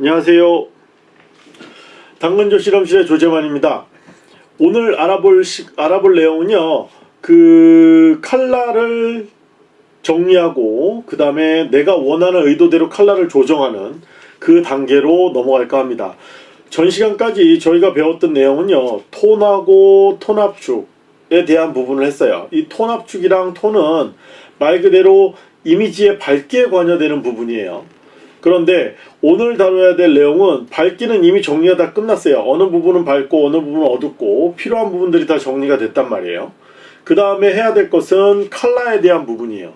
안녕하세요. 당근조 실험실의 조재만입니다. 오늘 알아볼 시, 알아볼 내용은요. 그 칼라를 정리하고 그 다음에 내가 원하는 의도대로 칼라를 조정하는 그 단계로 넘어갈까 합니다. 전 시간까지 저희가 배웠던 내용은요. 톤하고 톤압축에 대한 부분을 했어요. 이 톤압축이랑 톤은 말 그대로 이미지에 밝기에 관여되는 부분이에요. 그런데 오늘 다뤄야 될 내용은 밝기는 이미 정리가 다 끝났어요. 어느 부분은 밝고 어느 부분은 어둡고 필요한 부분들이 다 정리가 됐단 말이에요. 그 다음에 해야 될 것은 칼라에 대한 부분이에요.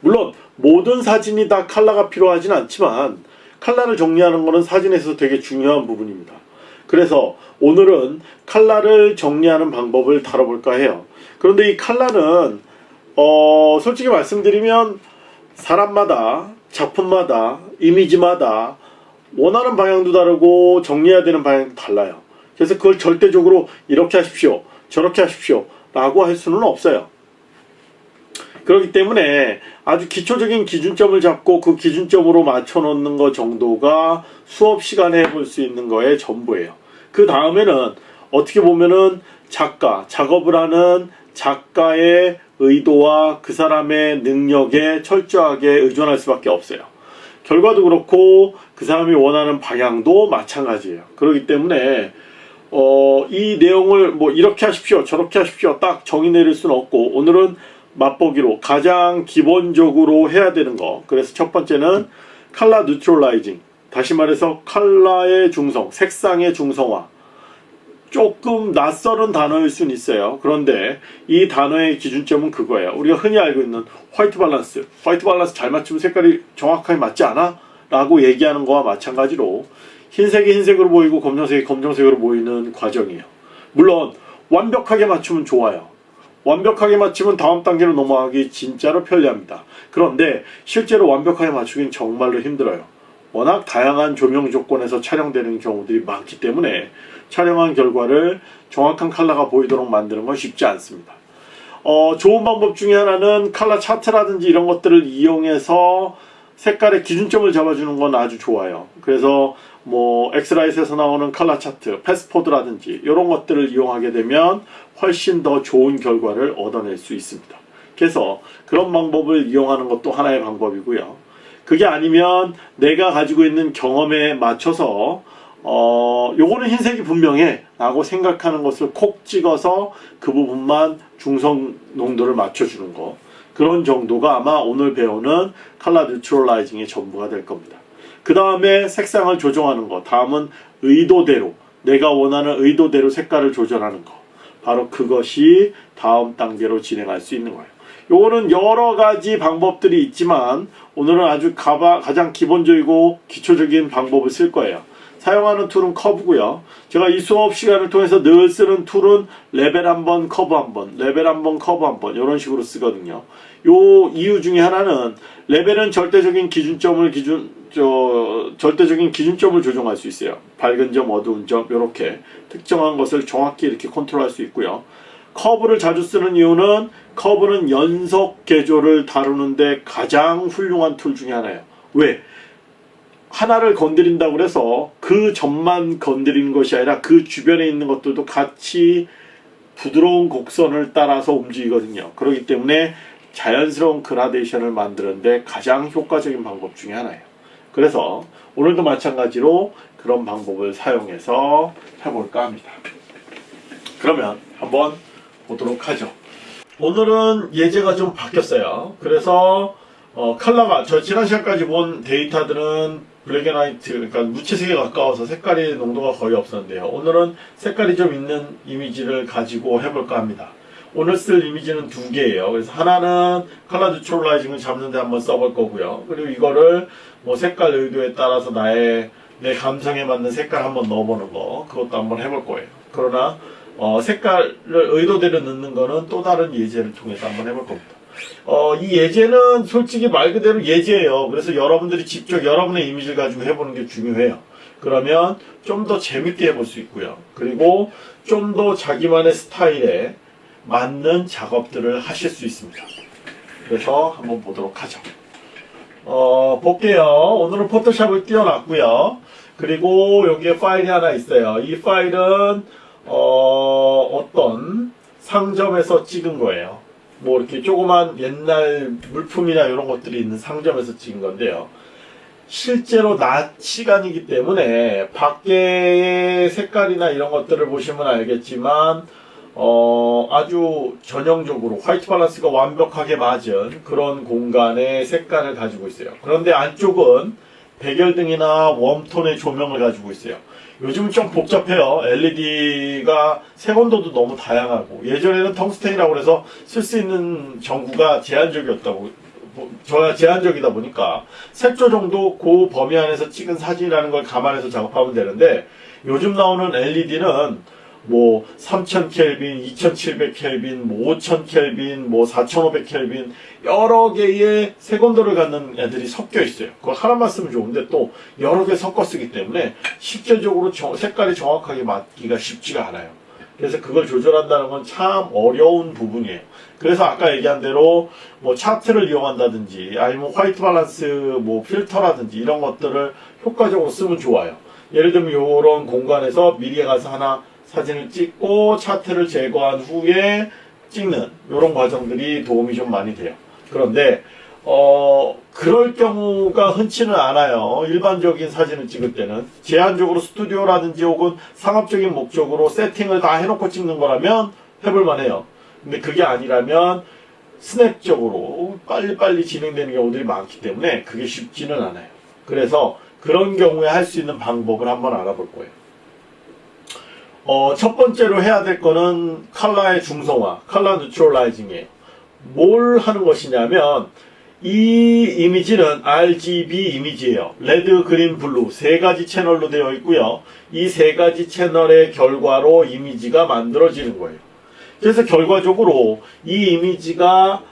물론 모든 사진이 다 칼라가 필요하진 않지만 칼라를 정리하는 것은 사진에서 되게 중요한 부분입니다. 그래서 오늘은 칼라를 정리하는 방법을 다뤄볼까 해요. 그런데 이 칼라는 어 솔직히 말씀드리면 사람마다 작품마다 이미지마다 원하는 방향도 다르고 정리해야 되는 방향도 달라요. 그래서 그걸 절대적으로 이렇게 하십시오. 저렇게 하십시오. 라고 할 수는 없어요. 그렇기 때문에 아주 기초적인 기준점을 잡고 그 기준점으로 맞춰 놓는 것 정도가 수업 시간에 해볼 수 있는 거의 전부예요. 그 다음에는 어떻게 보면은 작가, 작업을 하는 작가의 의도와 그 사람의 능력에 철저하게 의존할 수밖에 없어요. 결과도 그렇고 그 사람이 원하는 방향도 마찬가지예요. 그렇기 때문에 어, 이 내용을 뭐 이렇게 하십시오 저렇게 하십시오 딱 정의 내릴 수는 없고 오늘은 맛보기로 가장 기본적으로 해야 되는 거 그래서 첫 번째는 color neutralizing 다시 말해서 칼라의 중성 색상의 중성화 조금 낯설은 단어일 수는 있어요 그런데 이 단어의 기준점은 그거예요 우리가 흔히 알고 있는 white balance white balance 잘 맞추면 색깔이 정확하게 맞지 않아? 라고 얘기하는 거와 마찬가지로 흰색이 흰색으로 보이고 검정색이 검정색으로 보이는 과정이에요 물론 완벽하게 맞추면 좋아요 완벽하게 맞추면 다음 단계로 넘어가기 진짜로 편리합니다. 그런데 실제로 완벽하게 맞추긴 정말로 힘들어요. 워낙 다양한 조명 조건에서 촬영되는 경우들이 많기 때문에 촬영한 결과를 정확한 컬러가 보이도록 만드는 건 쉽지 않습니다. 어, 좋은 방법 중에 하나는 컬러 차트라든지 이런 것들을 이용해서 색깔의 기준점을 잡아주는 건 아주 좋아요. 그래서 뭐 X-Rite에서 나오는 컬러 차트, Passport라든지 이런 것들을 이용하게 되면 훨씬 더 좋은 결과를 얻어낼 수 있습니다. 그래서 그런 방법을 이용하는 것도 하나의 방법이고요. 그게 아니면 내가 가지고 있는 경험에 맞춰서 어 요거는 흰색이 분명해 라고 생각하는 것을 콕 찍어서 그 부분만 중성 농도를 맞춰주는 거 그런 정도가 아마 오늘 배우는 컬러 뉴트럴라이징의 전부가 될 겁니다. 그 다음에 색상을 조정하는 거 다음은 의도대로 내가 원하는 의도대로 색깔을 조절하는 거 바로 그것이 다음 단계로 진행할 수 있는 거예요. 요거는 여러 가지 방법들이 있지만 오늘은 아주 가장 기본적이고 기초적인 방법을 쓸 거예요. 사용하는 tool은 커브고요. 제가 이 수업 시간을 통해서 늘 쓰는 tool은 레벨 한번 커브 한번 레벨 한번 커브 한번 이런 식으로 쓰거든요. 요 이유 중에 하나는 레벨은 절대적인 기준점을 기준 저 절대적인 기준점을 조정할 수 있어요. 밝은 점, 어두운 점 이렇게 특정한 것을 정확히 이렇게 컨트롤할 수 있고요. 커브를 자주 쓰는 이유는 커브는 연속 계조를 다루는데 가장 훌륭한 tool 중에 하나예요. 왜? 하나를 건드린다고 그래서 그 점만 건드리는 것이 아니라 그 주변에 있는 것들도 같이 부드러운 곡선을 따라서 움직이거든요. 그렇기 때문에 자연스러운 그라데이션을 만드는데 가장 효과적인 방법 중에 하나예요. 그래서 오늘도 마찬가지로 그런 방법을 사용해서 해볼까 합니다. 그러면 한번 보도록 하죠. 오늘은 예제가 좀 바뀌었어요. 그래서 어, 컬러가 저 지난 시간까지 본 데이터들은 black and white 그러니까 무채색에 가까워서 색깔이 농도가 거의 없었는데요. 오늘은 색깔이 좀 있는 이미지를 가지고 해볼까 합니다. 오늘 쓸 이미지는 두 개예요. 그래서 하나는 color neutralizing을 잡는데 한번 써볼 거고요. 그리고 이거를 뭐 색깔 의도에 따라서 나의 내 감성에 맞는 색깔 한번 넣어보는 거 그것도 한번 해볼 거예요. 그러나 어, 색깔을 의도대로 넣는 거는 또 다른 예제를 통해서 한번 해볼 겁니다. 어, 이 예제는 솔직히 말 그대로 예제예요. 그래서 여러분들이 직접 여러분의 이미지를 가지고 해보는 게 중요해요. 그러면 좀 더 재밌게 해볼 수 있고요. 그리고 좀 더 자기만의 스타일에 맞는 작업들을 하실 수 있습니다. 그래서 한번 보도록 하죠. 어, 볼게요. 오늘은 포토샵을 띄워놨고요. 그리고 여기에 파일이 하나 있어요. 이 파일은 어, 어떤 상점에서 찍은 거예요. 뭐 이렇게 조그만 옛날 물품이나 이런 것들이 있는 상점에서 찍은 건데요. 실제로 낮 시간이기 때문에 밖의 색깔이나 이런 것들을 보시면 알겠지만 어, 아주 전형적으로 화이트 밸런스가 완벽하게 맞은 그런 공간의 색깔을 가지고 있어요. 그런데 안쪽은 백열등이나 웜톤의 조명을 가지고 있어요. 요즘은 좀 복잡해요. LED가 색온도도 너무 다양하고 예전에는 텅스텐이라고 해서 쓸 수 있는 전구가 제한적이었다고 뭐, 저야 제한적이다 보니까 색 조 정도 그 범위 안에서 찍은 사진이라는 걸 감안해서 작업하면 되는데 요즘 나오는 LED는 뭐 3000 켈빈, 2700 켈빈, 뭐 5000 켈빈, 뭐 4500 켈빈 여러 개의 색온도를 갖는 애들이 섞여 있어요. 그거 하나만 쓰면 좋은데 또 여러 개 섞어 쓰기 때문에 실제적으로 정- 색깔이 정확하게 맞기가 쉽지가 않아요. 그래서 그걸 조절한다는 건 참 어려운 부분이에요. 그래서 아까 얘기한 대로 뭐 차트를 이용한다든지 아니면 화이트 밸런스 뭐 필터라든지 이런 것들을 효과적으로 쓰면 좋아요. 예를 들면 이런 공간에서 미리에 가서 하나 사진을 찍고 차트를 제거한 후에 찍는 이런 과정들이 도움이 좀 많이 돼요. 그런데 어 그럴 경우가 흔치는 않아요. 일반적인 사진을 찍을 때는 제한적으로 스튜디오라든지 혹은 상업적인 목적으로 세팅을 다 해놓고 찍는 거라면 해볼만 해요. 근데 그게 아니라면 스냅적으로 빨리빨리 진행되는 경우들이 많기 때문에 그게 쉽지는 않아요. 그래서 그런 경우에 할 수 있는 방법을 한번 알아볼 거예요. 어, 첫 번째로 해야 될 거는 컬러의 중성화, color neutralizing이에요. 뭘 하는 것이냐면 이 이미지는 RGB 이미지예요. red, green, blue 세 가지 채널로 되어 있고요. 이 세 가지 채널의 결과로 이미지가 만들어지는 거예요. 그래서 결과적으로 이 이미지가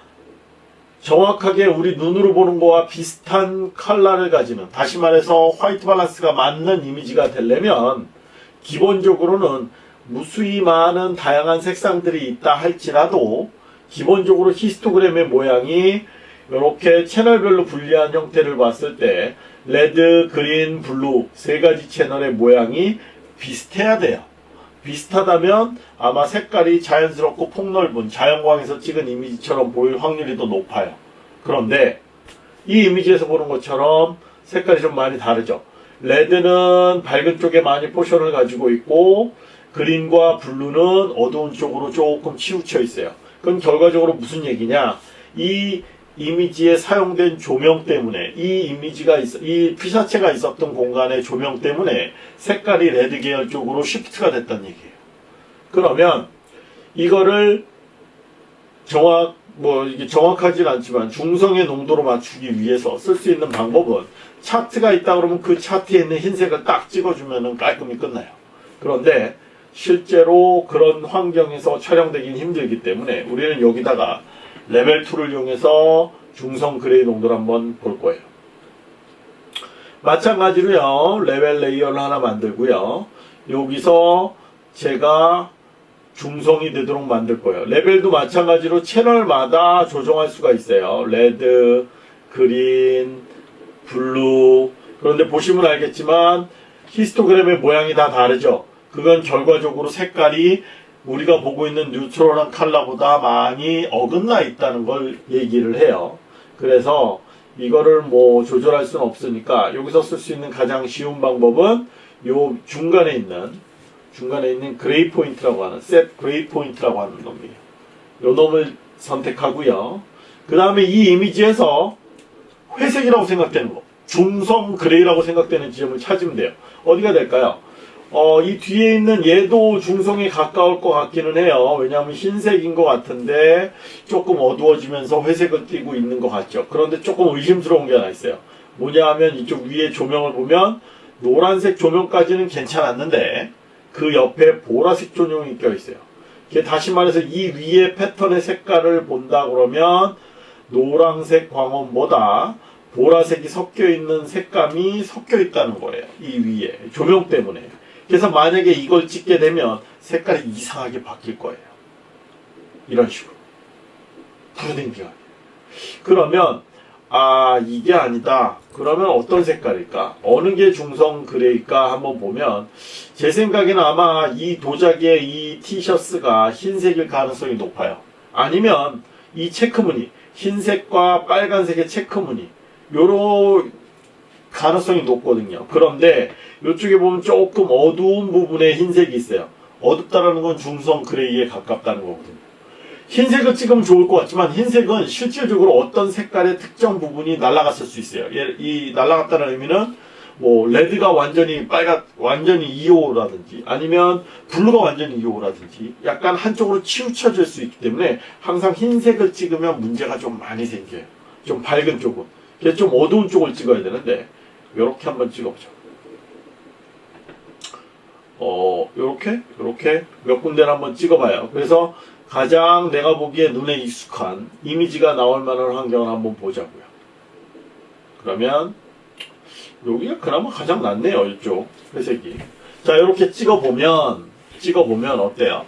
정확하게 우리 눈으로 보는 거와 비슷한 컬러를 가지는 다시 말해서 white balance가 맞는 이미지가 되려면 기본적으로는 무수히 많은 다양한 색상들이 있다 할지라도 기본적으로 히스토그램의 모양이 이렇게 채널별로 분리한 형태를 봤을 때 red, green, blue 세 가지 채널의 모양이 비슷해야 돼요. 비슷하다면 아마 색깔이 자연스럽고 폭넓은 자연광에서 찍은 이미지처럼 보일 확률이 더 높아요. 그런데 이 이미지에서 보는 것처럼 색깔이 좀 많이 다르죠. red는 밝은 쪽에 많이 포션을 가지고 있고 green과 blue는 어두운 쪽으로 조금 치우쳐 있어요. 그럼 결과적으로 무슨 얘기냐? 이 이미지에 사용된 조명 때문에 이 이미지가 있, 이 피사체가 있었던 공간의 조명 때문에 색깔이 red 계열 쪽으로 시프트가 됐다는 얘기예요. 그러면 이거를 정확 뭐 이게 정확하진 않지만 중성의 농도로 맞추기 위해서 쓸 수 있는 방법은 차트가 있다 그러면 그 차트에 있는 흰색을 딱 찍어주면은 깔끔히 끝나요. 그런데 실제로 그런 환경에서 촬영되긴 힘들기 때문에 우리는 여기다가 레벨 tool을 이용해서 중성 gray 농도를 한번 볼 거예요. 마찬가지로요, 레벨 layer를 하나 만들고요. 여기서 제가 중성이 되도록 만들 거예요. 레벨도 마찬가지로 채널마다 조정할 수가 있어요. red, green, blue. 그런데 보시면 알겠지만 히스토그램의 모양이 다 다르죠. 그건 결과적으로 색깔이 우리가 보고 있는 neutral한 컬러보다 많이 어긋나 있다는 걸 얘기를 해요. 그래서 이거를 뭐 조절할 수는 없으니까 여기서 쓸 수 있는 가장 쉬운 방법은 요 중간에 있는 중간에 있는 gray point라고 하는 set gray point라고 하는 놈이에요. 요 놈을 선택하고요. 그 다음에 이 이미지에서 회색이라고 생각되는 거 중성 gray라고 생각되는 지점을 찾으면 돼요. 어디가 될까요? 어, 이 뒤에 있는 얘도 중성에 가까울 것 같기는 해요. 왜냐하면 흰색인 것 같은데 조금 어두워지면서 회색을 띠고 있는 것 같죠. 그런데 조금 의심스러운 게 하나 있어요. 뭐냐 하면 이쪽 위에 조명을 보면 노란색 조명까지는 괜찮았는데 그 옆에 보라색 조명이 껴 있어요. 이게 다시 말해서 이 위에 패턴의 색깔을 본다 그러면 노란색 광원보다 보라색이 섞여 있는 색감이 섞여 있다는 거예요. 이 위에 조명 때문에. 그래서 만약에 이걸 찍게 되면 색깔이 이상하게 바뀔 거예요. 이런 식으로. 푸르댕기가. 그러면 아 이게 아니다. 그러면 어떤 색깔일까? 어느 게 중성 그레이일까 한번 보면 제 생각에는 아마 이 도자기의 이 티셔츠가 흰색일 가능성이 높아요. 아니면 이 체크무늬 흰색과 빨간색의 체크무늬 요런 가능성이 높거든요. 그런데 이쪽에 보면 조금 어두운 부분에 흰색이 있어요. 어둡다라는 건 중성 gray에 가깝다는 거거든요. 흰색을 찍으면 좋을 것 같지만 흰색은 실질적으로 어떤 색깔의 특정 부분이 날아갔을 수 있어요. 얘- 이 날아갔다는 의미는 뭐 red가 완전히 빨간 완전히 255라든지 아니면 blue가 완전히 255라든지 약간 한쪽으로 치우쳐질 수 있기 때문에 항상 흰색을 찍으면 문제가 좀 많이 생겨요. 좀 밝은 쪽은. 그래서 좀 어두운 쪽을 찍어야 되는데 이렇게 한번 찍어보죠. 어, 요렇게, 요렇게 몇 군데를 한번 찍어봐요. 그래서 가장 내가 보기에 눈에 익숙한 이미지가 나올 만한 환경을 한번 보자고요. 그러면 여기가 그나마 가장 낫네요. 이쪽 회색이. 자, 이렇게 찍어보면 찍어보면 어때요?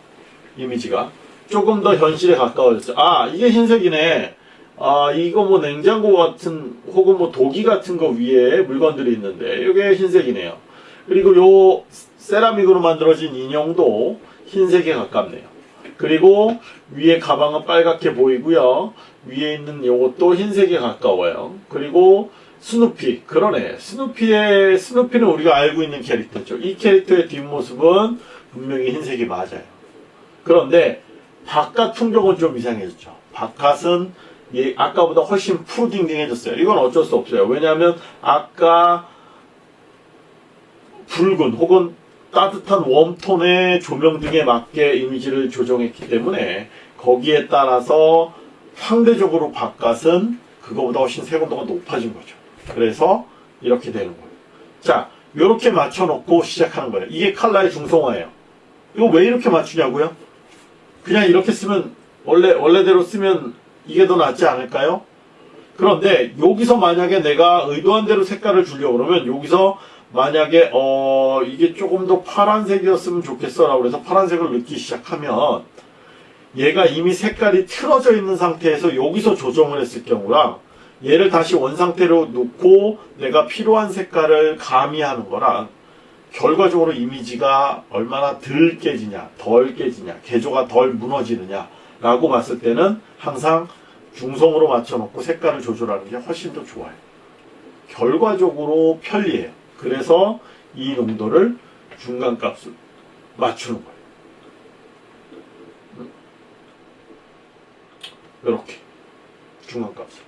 이미지가 조금 더 현실에 가까워졌어요. 아, 이게 흰색이네. 아, 이거 뭐 냉장고 같은 혹은 뭐 도기 같은 거 위에 물건들이 있는데 이게 흰색이네요. 그리고 요 세라믹으로 만들어진 인형도 흰색에 가깝네요. 그리고 위에 가방은 빨갛게 보이고요. 위에 있는 요것도 흰색에 가까워요. 그리고 스누피 그러네. 스누피의 스누피는 우리가 알고 있는 캐릭터죠. 이 캐릭터의 뒷모습은 분명히 흰색이 맞아요. 그런데 바깥 풍경은 좀 이상해졌죠. 바깥은 예, 아까보다 훨씬 푸르딩딩해졌어요. 이건 어쩔 수 없어요. 왜냐하면 아까 붉은 혹은 따뜻한 웜톤의 조명 등에 맞게 이미지를 조정했기 때문에 거기에 따라서 상대적으로 바깥은 그거보다 훨씬 색온도가 높아진 거죠. 그래서 이렇게 되는 거예요. 자, 이렇게 맞춰놓고 시작하는 거예요. 이게 칼라의 중성화예요. 이거 왜 이렇게 맞추냐고요? 그냥 이렇게 쓰면 원래 원래대로 쓰면 이게 더 낫지 않을까요? 그런데 여기서 만약에 내가 의도한 대로 색깔을 주려고 그러면 여기서 만약에 어 이게 조금 더 파란색이었으면 좋겠어 라고 그래서 파란색을 넣기 시작하면 얘가 이미 색깔이 틀어져 있는 상태에서 여기서 조정을 했을 경우랑 얘를 다시 원상태로 놓고 내가 필요한 색깔을 가미하는 거랑 결과적으로 이미지가 얼마나 덜 깨지냐, 덜 깨지냐, 개조가 덜 무너지느냐 라고 봤을 때는 항상 중성으로 맞춰놓고 색깔을 조절하는 게 훨씬 더 좋아요. 결과적으로 편리해요. 그래서 이 농도를 중간값을 맞추는 거예요. 이렇게 중간값을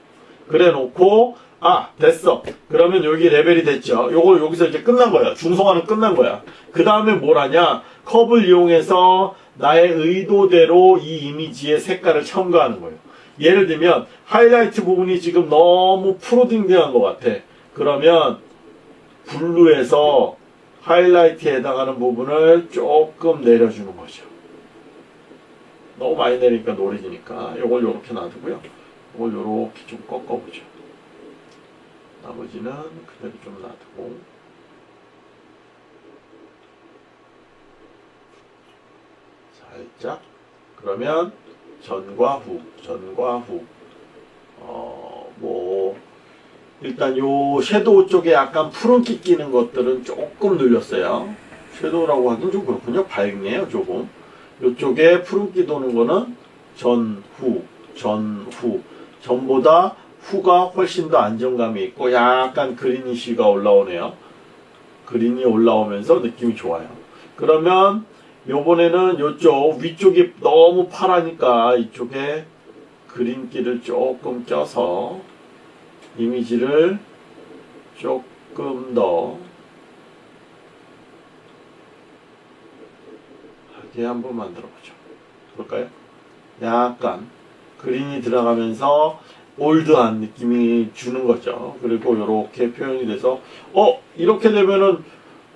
그래 놓고 아 됐어. 그러면 여기 레벨이 됐죠. 요걸 여기서 이제 끝난 거야. 중성화는 끝난 거야. 그 다음에 뭘 하냐? 컵을 이용해서 나의 의도대로 이 이미지의 색깔을 첨가하는 거예요. 예를 들면 하이라이트 부분이 지금 너무 프로딩딩한 것 같아. 그러면 블루에서 하이라이트에 해당하는 부분을 조금 내려주는 거죠 너무 많이 내리니까 노래지니까. 이걸 이렇게 놔두고요. 이걸 이렇게 좀 꺾어보죠. 나머지는 그대로 좀 놔두고 살짝 그러면 전과 후, 전과 후. 어, 뭐 일단 요 섀도우 쪽에 약간 푸른기 끼는 것들은 조금 늘렸어요. 섀도우라고 하긴 좀 그렇군요. 밝네요, 조금. 이쪽에 푸른기 도는 거는 전 후, 전 후. 전보다 후가 훨씬 더 안정감이 있고 약간 그리니쉬가 올라오네요. 그린이 올라오면서 느낌이 좋아요. 그러면 요번에는 요쪽 위쪽이 너무 파라니까 이쪽에 그린기를 조금 껴서 이미지를 조금 더 하게 한번 만들어 보죠. 볼까요? 약간 그린이 들어가면서 올드한 느낌이 주는 거죠. 그리고 이렇게 표현이 돼서 어 이렇게 되면은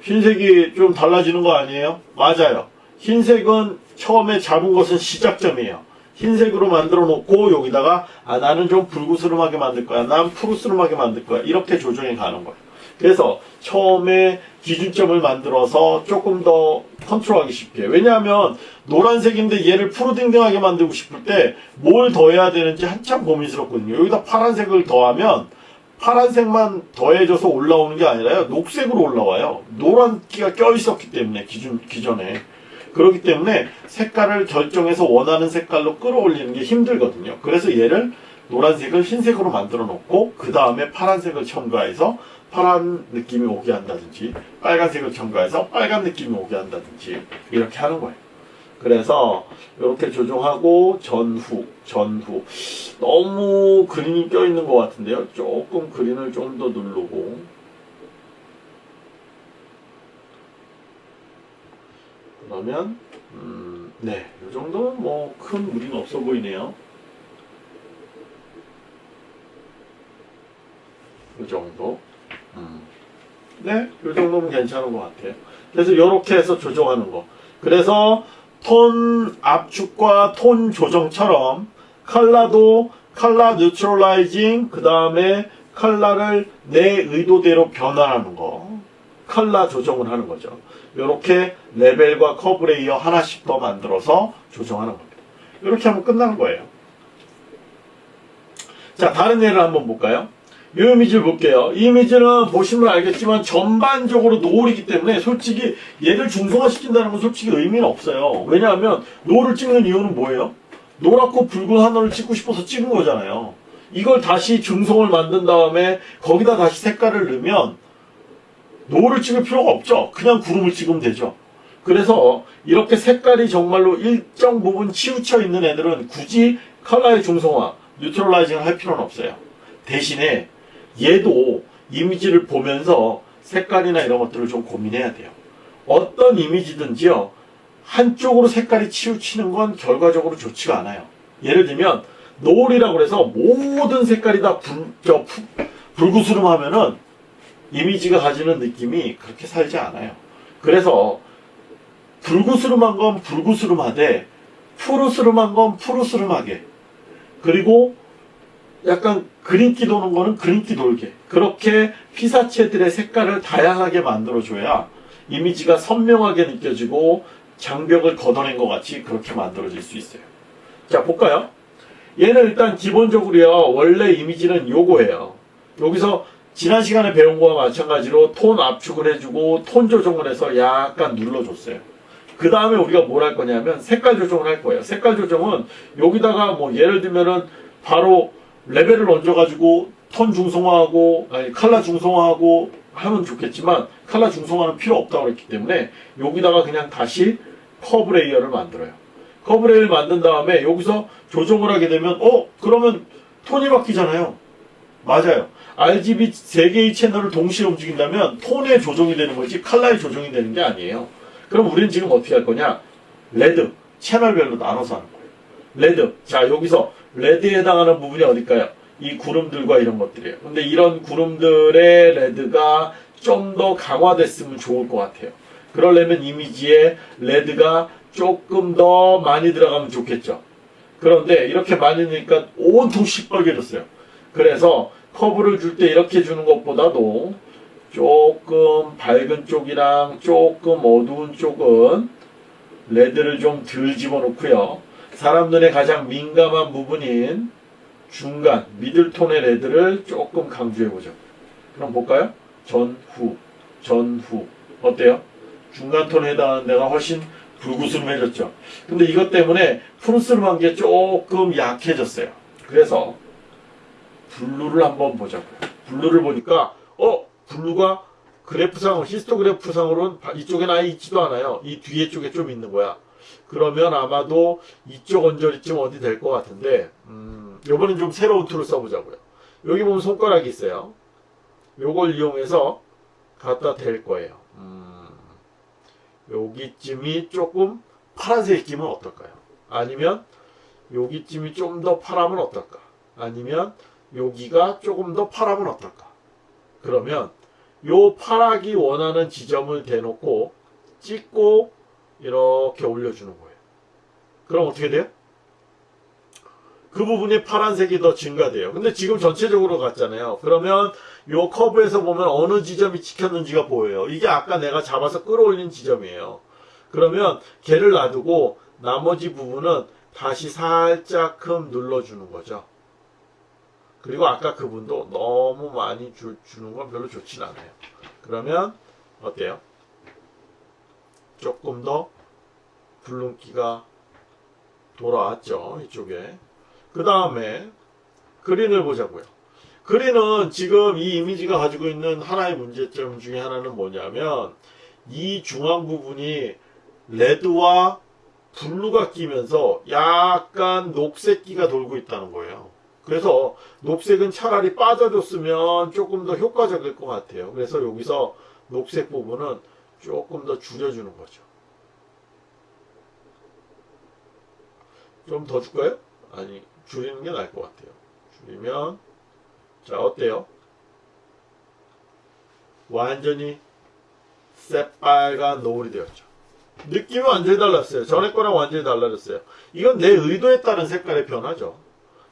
흰색이 좀 달라지는 거 아니에요? 맞아요. 흰색은 처음에 잡은 것은 시작점이에요. 흰색으로 만들어 놓고 여기다가 아 나는 좀 붉으스름하게 만들 거야. 난 푸르스름하게 만들 거야. 이렇게 조정해 가는 거예요. 그래서 처음에 기준점을 만들어서 조금 더 컨트롤하기 쉽게. 왜냐하면 노란색인데 얘를 푸르딩딩하게 만들고 싶을 때 뭘 더해야 되는지 한참 고민스럽거든요. 여기다 파란색을 더하면 파란색만 더해져서 올라오는 게 아니라요. 녹색으로 올라와요. 노란기가 껴 있었기 때문에 기준, 기존에. 그렇기 때문에 색깔을 결정해서 원하는 색깔로 끌어올리는 게 힘들거든요. 그래서 얘를 노란색을 흰색으로 만들어 놓고 그 다음에 파란색을 첨가해서 파란 느낌이 오게 한다든지 빨간색을 첨가해서 빨간 느낌이 오게 한다든지 이렇게 하는 거예요. 그래서 이렇게 조정하고 전후 전후 너무 그린이 껴있는 것 같은데요. 조금 그린을 좀 더 누르고 그러면 음, 네, 이 정도는 뭐 큰 무리는 없어 보이네요. 이 정도. 음. 네, 이 정도면 괜찮은 것 같아요. 그래서 이렇게 해서 조정하는 거. 그래서 톤 압축과 톤 조정처럼 컬러도 color neutralizing 그 다음에 컬러를 내 의도대로 변화하는 거. 컬러 조정을 하는 거죠. 이렇게 레벨과 커브 layer 하나씩 더 만들어서 조정하는 겁니다. 이렇게 하면 끝나는 거예요. 자, 다른 예를 한번 볼까요? 이 이미지를 볼게요. 이 이미지는 보시면 알겠지만 전반적으로 노을이기 때문에 솔직히 얘를 중성화시킨다는 건 솔직히 의미는 없어요. 왜냐하면 노을을 찍는 이유는 뭐예요? 노랗고 붉은 하늘을 찍고 싶어서 찍은 거잖아요. 이걸 다시 중성을 만든 다음에 거기다 다시 색깔을 넣으면 노을을 찍을 필요가 없죠. 그냥 구름을 찍으면 되죠. 그래서 이렇게 색깔이 정말로 일정 부분 치우쳐 있는 애들은 굳이 컬러의 중성화, 뉴트럴라이징을 할 필요는 없어요. 대신에 얘도 이미지를 보면서 색깔이나 이런 것들을 좀 고민해야 돼요. 어떤 이미지든지요. 한쪽으로 색깔이 치우치는 건 결과적으로 좋지가 않아요. 예를 들면 노을이라고 해서 모든 색깔이 다 불, 저, 푸- 불구스름하면은 이미지가 가지는 느낌이 그렇게 살지 않아요. 그래서 불구스름한 건 불구스름하되 푸르스름한 건 푸르스름하게 그리고 약간 그린기 도는 거는 그린기 돌게 그렇게 피사체들의 색깔을 다양하게 만들어줘야 이미지가 선명하게 느껴지고 장벽을 걷어낸 것 같이 그렇게 만들어질 수 있어요. 자 볼까요? 얘는 일단 기본적으로요 원래 이미지는 요거예요. 여기서 지난 시간에 배운 거와 마찬가지로 톤 압축을 해주고 톤 조정을 해서 약간 눌러줬어요. 그 다음에 우리가 뭘 할 거냐면 색깔 조정을 할 거예요. 색깔 조정은 여기다가 뭐 예를 들면은 바로 레벨을 얹어가지고 톤 중성화하고 아니 칼라 중성화하고 하면 좋겠지만 칼라 중성화는 필요 없다고 그랬기 때문에 여기다가 그냥 다시 커브 layer를 만들어요. 커브 layer를 만든 다음에 여기서 조정을 하게 되면 어 그러면 톤이 바뀌잖아요. 맞아요. RGB 세 개의 채널을 동시에 움직인다면 톤의 조정이 되는 거지 칼라의 조정이 되는 게 아니에요. 그럼 우리는 지금 어떻게 할 거냐? red 채널별로 나눠서 하는 거예요. red 자 여기서 red에 해당하는 부분이 어딜까요? 이 구름들과 이런 것들이에요. 근데 이런 구름들의 red가 좀 더 강화됐으면 좋을 것 같아요. 그러려면 이미지에 red가 조금 더 많이 들어가면 좋겠죠. 그런데 이렇게 많이 넣으니까 온통 시뻘개졌어요. 그래서 커브를 줄 때 이렇게 주는 것보다도 조금 밝은 쪽이랑 조금 어두운 쪽은 레드를 좀 덜 집어넣고요. 사람 눈에 가장 민감한 부분인 중간 미들톤의 레드를 조금 강조해보죠. 그럼 볼까요? 전 후, 전 후 어때요? 중간 톤에 해당하는 데가 훨씬 불구스름해졌죠. 근데 이것 때문에 푸르스름한 게 조금 약해졌어요. 그래서 blue를 한번 보자고요. blue를 보니까 어 blue가 그래프상 히스토그래프상으로는 바- 이쪽엔 아예 있지도 않아요. 이 뒤에 쪽에 좀 있는 거야. 그러면 아마도 이쪽 언저리쯤 어디 될 것 같은데 음, 요번엔 좀 새로운 tool을 써보자고요. 여기 보면 손가락이 있어요. 요걸 이용해서 갖다 댈 거예요. 음, 여기쯤이 조금 파란색 끼면 어떨까요? 아니면 여기쯤이 좀 더 파라면 어떨까? 아니면 여기가 조금 더 파라면 어떨까? 그러면 요 파랗기 원하는 지점을 대놓고 찍고 이렇게 올려주는 거예요. 그럼 어떻게 돼요? 그 부분이 파란색이 더 증가돼요. 근데 지금 전체적으로 갔잖아요. 그러면 요 커브에서 보면 어느 지점이 찍혔는지가 보여요. 이게 아까 내가 잡아서 끌어올린 지점이에요. 그러면 걔를 놔두고 나머지 부분은 다시 살짝큼 눌러주는 거죠. 그리고 아까 그분도 너무 많이 주, 주는 건 별로 좋진 않아요. 그러면 어때요? 조금 더 붉은기가 돌아왔죠. 이쪽에. 그 다음에 그린을 보자고요. 그린은 지금 이 이미지가 가지고 있는 하나의 문제점 중에 하나는 뭐냐면 이 중앙 부분이 레드와 블루가 끼면서 약간 녹색기가 돌고 있다는 거예요. 그래서 녹색은 차라리 빠져줬으면 조금 더 효과적일 것 같아요. 그래서 여기서 녹색 부분은 조금 더 줄여주는 거죠. 좀 더 줄까요? 아니, 줄이는 게 나을 것 같아요. 줄이면, 자, 어때요? 완전히 새빨간 노을이 되었죠. 느낌이 완전히 달랐어요. 전에 거랑 완전히 달라졌어요. 이건 내 의도에 따른 색깔의 변화죠.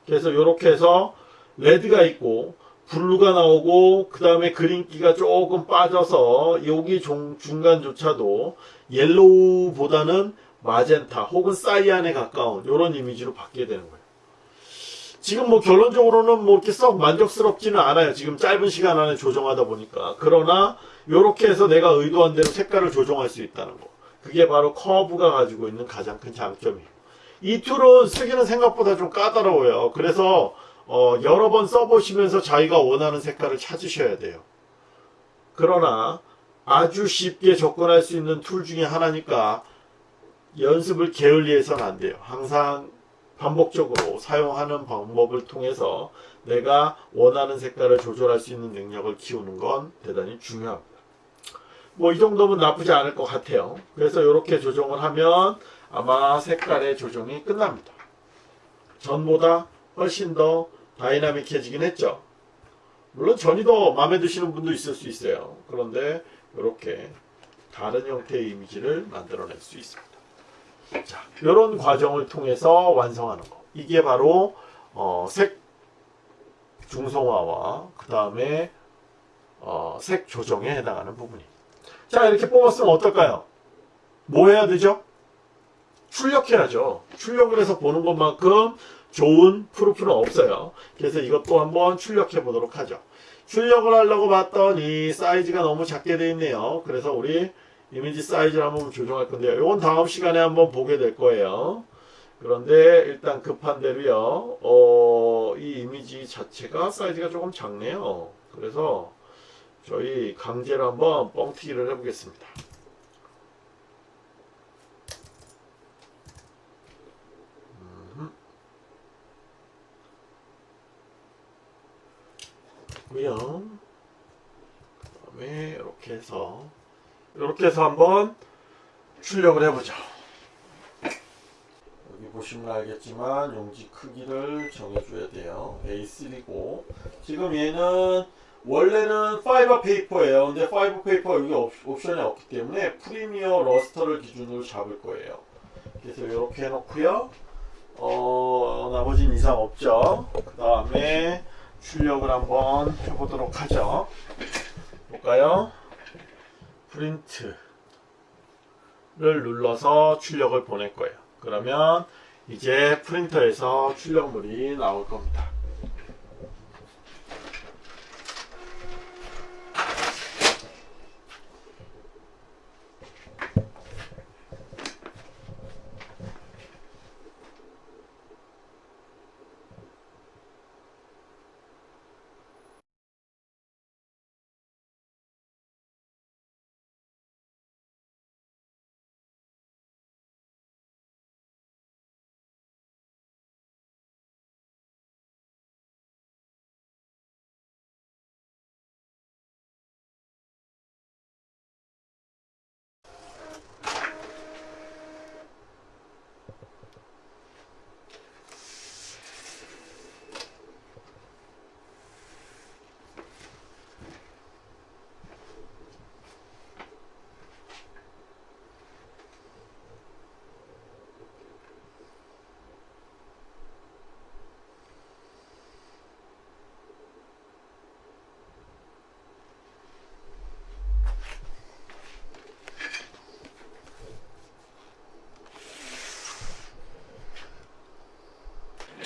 그래서 이렇게 해서 red가 있고 blue가 나오고 그 다음에 green기가 조금 빠져서 여기 중, 중간조차도 yellow보다는 magenta 혹은 사이안에 가까운 이런 이미지로 바뀌게 되는 거예요. 지금 뭐 결론적으로는 뭐 이렇게 썩 만족스럽지는 않아요. 지금 짧은 시간 안에 조정하다 보니까. 그러나 이렇게 해서 내가 의도한 대로 색깔을 조정할 수 있다는 거. 그게 바로 커브가 가지고 있는 가장 큰 장점이에요. 이 tool은 쓰기는 생각보다 좀 까다로워요. 그래서 어, 여러 번 써보시면서 자기가 원하는 색깔을 찾으셔야 돼요. 그러나 아주 쉽게 접근할 수 있는 tool 중에 하나니까 연습을 게을리해서는 안 돼요. 항상 반복적으로 사용하는 방법을 통해서 내가 원하는 색깔을 조절할 수 있는 능력을 키우는 건 대단히 중요합니다. 뭐 이 정도면 나쁘지 않을 것 같아요. 그래서 이렇게 조정을 하면 아마 색깔의 조정이 끝납니다. 전보다 훨씬 더 다이나믹해지긴 했죠. 물론 전이 더 마음에 드시는 분도 있을 수 있어요. 그런데 이렇게 다른 형태의 이미지를 만들어낼 수 있습니다. 자, 이런 과정을 통해서 완성하는 거. 이게 바로 어, 색 중성화와 그 다음에 어, 색 조정에 해당하는 부분입니다. 자, 이렇게 뽑았으면 어떨까요? 뭐 해야 되죠? 출력해야죠. 출력을 해서 보는 것만큼 좋은 proof는 없어요. 그래서 이것도 한번 출력해 보도록 하죠. 출력을 하려고 봤더니 사이즈가 너무 작게 되어 있네요. 그래서 우리 이미지 사이즈를 한번 조정할 건데요. 이건 다음 시간에 한번 보게 될 거예요. 그런데 일단 급한 대로요. 어, 이 이미지 자체가 사이즈가 조금 작네요. 그래서 저희 강제로 한번 뻥튀기를 해보겠습니다. 고요. 그다음에 이렇게 해서 이렇게 해서 한번 출력을 해보죠. 여기 보시면 알겠지만 용지 크기를 정해줘야 돼요. A3고 지금 얘는 원래는 파이버 페이퍼예요. 근데 파이버 페이퍼 여기 옵- 옵션이 없기 때문에 Premier Luster를 기준으로 잡을 거예요. 그래서 이렇게 해놓고요. 어 나머지는 이상 없죠. 그 다음에 출력을 한번 해보도록 하죠. 볼까요? 프린트를 눌러서 출력을 보낼 거예요. 그러면 이제 프린터에서 출력물이 나올 겁니다.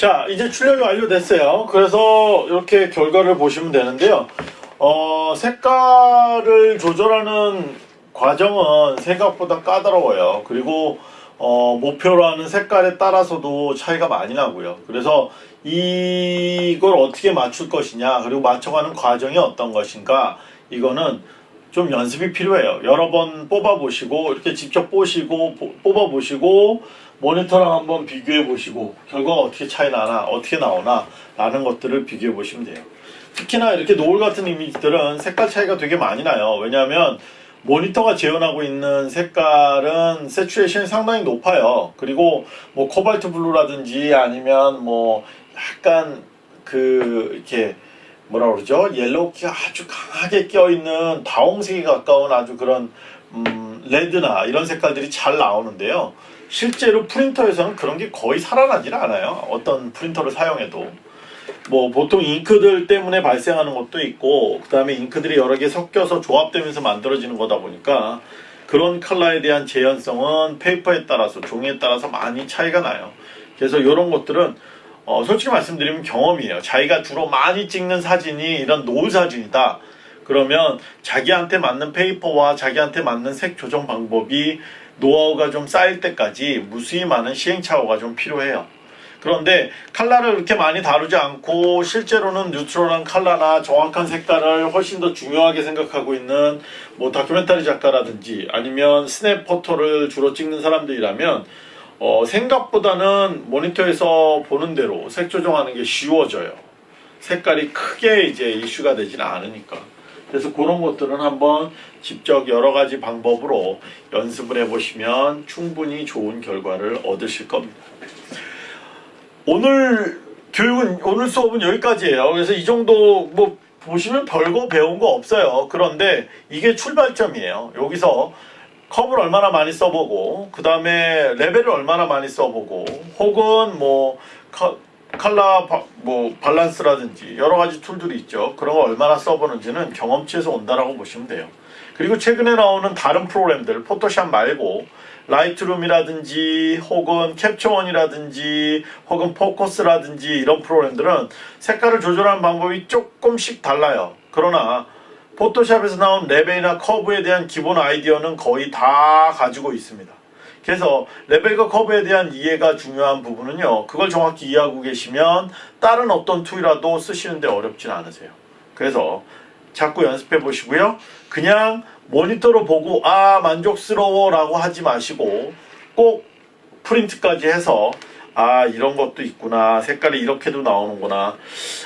자, 이제 출력이 완료됐어요. 그래서 이렇게 결과를 보시면 되는데요. 어, 색깔을 조절하는 과정은 생각보다 까다로워요. 그리고 어, 목표로 하는 색깔에 따라서도 차이가 많이 나고요. 그래서 이걸 어떻게 맞출 것이냐, 그리고 맞춰가는 과정이 어떤 것인가, 이거는 좀 연습이 필요해요. 여러 번 뽑아 보시고, 이렇게 직접 보시고, 보- 뽑아 보시고, 모니터랑 한번 비교해 보시고, 결과가 어떻게 차이 나나, 어떻게 나오나, 라는 것들을 비교해 보시면 돼요. 특히나 이렇게 노을 같은 이미지들은 색깔 차이가 되게 많이 나요. 왜냐하면 모니터가 재현하고 있는 색깔은 saturation이 상당히 높아요. 그리고 뭐 코발트 블루라든지 아니면 뭐 약간 그 이렇게 뭐라 그러죠? yellow기가 아주 강하게 껴있는 다홍색에 가까운 아주 그런 음, red나 이런 색깔들이 잘 나오는데요. 실제로 프린터에서는 그런 게 거의 살아나질 않아요. 어떤 프린터를 사용해도. 뭐 보통 잉크들 때문에 발생하는 것도 있고 그 다음에 잉크들이 여러 개 섞여서 조합되면서 만들어지는 거다 보니까 그런 컬러에 대한 재현성은 페이퍼에 따라서 종이에 따라서 많이 차이가 나요. 그래서 이런 것들은 어, 솔직히 말씀드리면 경험이에요. 자기가 주로 많이 찍는 사진이 이런 노을 사진이다. 그러면 자기한테 맞는 페이퍼와 자기한테 맞는 색 조정 방법이 노하우가 좀 쌓일 때까지 무수히 많은 시행착오가 좀 필요해요. 그런데 칼라를 그렇게 많이 다루지 않고 실제로는 neutral한 칼라나 정확한 색깔을 훨씬 더 중요하게 생각하고 있는 뭐 다큐멘터리 작가라든지 아니면 snap photo를 주로 찍는 사람들이라면 어, 생각보다는 모니터에서 보는 대로 색 조정하는 게 쉬워져요. 색깔이 크게 이제 이슈가 되진 않으니까. 그래서 그런 것들은 한번 직접 여러 가지 방법으로 연습을 해보시면 충분히 좋은 결과를 얻으실 겁니다. 오늘 교육은 오늘 수업은 여기까지예요. 그래서 이 정도 뭐 보시면 별거 배운 거 없어요. 그런데 이게 출발점이에요. 여기서 컵을 얼마나 많이 써보고 그 다음에 레벨을 얼마나 많이 써보고 혹은 뭐 컬- 칼라 바- 뭐 밸런스라든지 여러 가지 tool들이 있죠. 그런 거 얼마나 써보는지는 경험치에서 온다라고 보시면 돼요. 그리고 최근에 나오는 다른 프로그램들 Photoshop 말고 Lightroom이라든지 혹은 Capture One이라든지 혹은 Phocus라든지 이런 프로그램들은 색깔을 조절하는 방법이 조금씩 달라요. 그러나 Photoshop에서 나온 레벨이나 커브에 대한 기본 아이디어는 거의 다 가지고 있습니다. 그래서 레벨과 커브에 대한 이해가 중요한 부분은요. 그걸 정확히 이해하고 계시면 다른 어떤 tool이라도 쓰시는데 어렵진 않으세요. 그래서 자꾸 연습해 보시고요. 그냥 모니터로 보고 아 만족스러워 라고 하지 마시고 꼭 프린트까지 해서 아 이런 것도 있구나. 색깔이 이렇게도 나오는구나.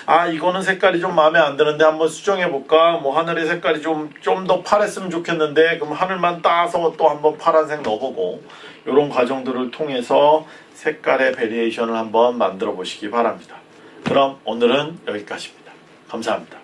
아 이거는 색깔이 좀 마음에 안 드는데 한번 수정해 볼까? 뭐 하늘의 색깔이 좀 좀 더 파랬으면 좋겠는데. 그럼 하늘만 따서 또 한번 파란색 넣어보고 이런 과정들을 통해서 색깔의 variation을 한번 만들어 보시기 바랍니다. 그럼 오늘은 여기까지입니다. 감사합니다